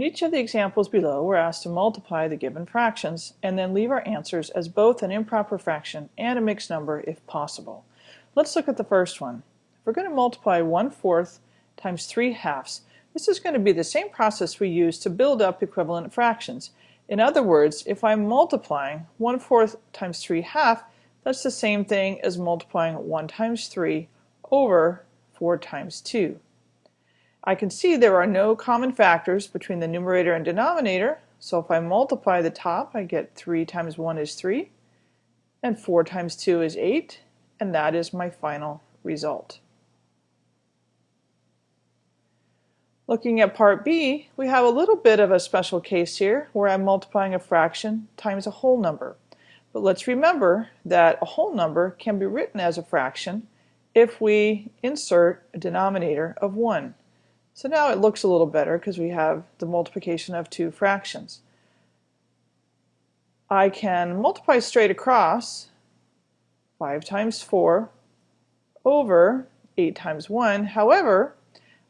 In each of the examples below, we're asked to multiply the given fractions and then leave our answers as both an improper fraction and a mixed number if possible. Let's look at the first one. If we're going to multiply 1 fourth times 3 halves, this is going to be the same process we use to build up equivalent fractions. In other words, if I'm multiplying 1 fourth times 3 half, that's the same thing as multiplying 1 times 3 over 4 times 2. I can see there are no common factors between the numerator and denominator, so if I multiply the top, I get 3 times 1 is 3, and 4 times 2 is 8, and that is my final result. Looking at part B, we have a little bit of a special case here where I'm multiplying a fraction times a whole number. But let's remember that a whole number can be written as a fraction if we insert a denominator of 1. So now it looks a little better because we have the multiplication of two fractions. I can multiply straight across 5 times 4 over 8 times 1. However,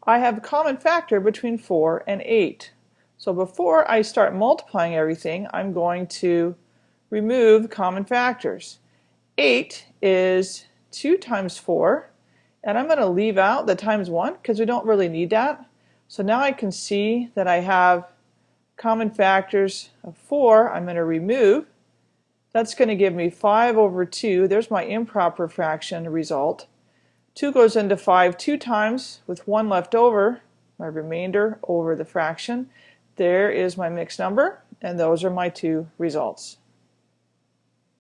I have a common factor between 4 and 8. So before I start multiplying everything, I'm going to remove common factors. 8 is 2 times 4 and I'm going to leave out the times 1 because we don't really need that. So now I can see that I have common factors of 4 I'm going to remove. That's going to give me 5 over 2. There's my improper fraction result. 2 goes into 5 two times with 1 left over, my remainder over the fraction. There is my mixed number and those are my two results.